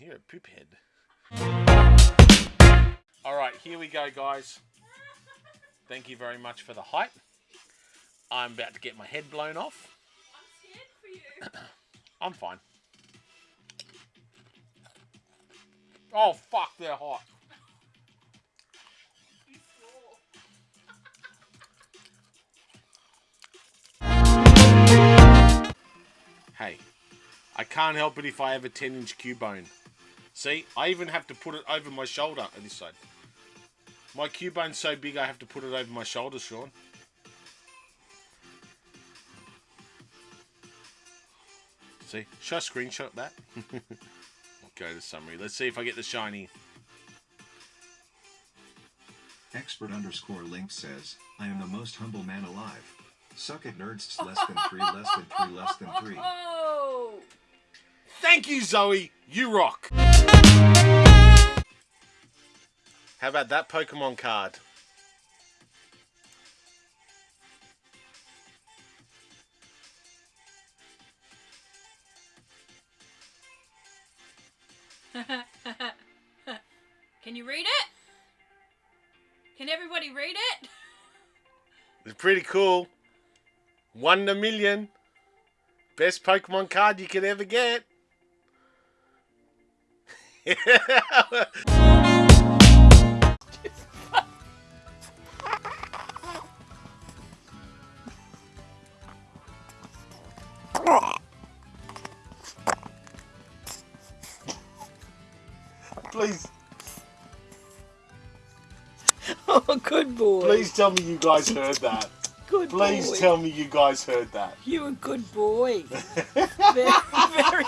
You're a poop head. Alright, here we go, guys. Thank you very much for the height. I'm about to get my head blown off. I'm scared for you. I'm fine. Oh, fuck, they're hot. Hey, I can't help it if I have a 10 inch Cubone. See, I even have to put it over my shoulder on this side. My Cubone's so big I have to put it over my shoulder, Sean. See, should I screenshot that? Go to summary. Let's see if I get the shiny. Expert underscore link says, I am the most humble man alive. Suck it nerds less than three, less than three, less than three. Oh. Thank you, Zoe. You rock. How about that Pokemon card? Can you read it? Can everybody read it? It's pretty cool. One in a million. Best Pokemon card you could ever get. Please, Oh, good boy. please tell me you guys heard that. Good Please boy. tell me you guys heard that. You a good boy. very, very good boy.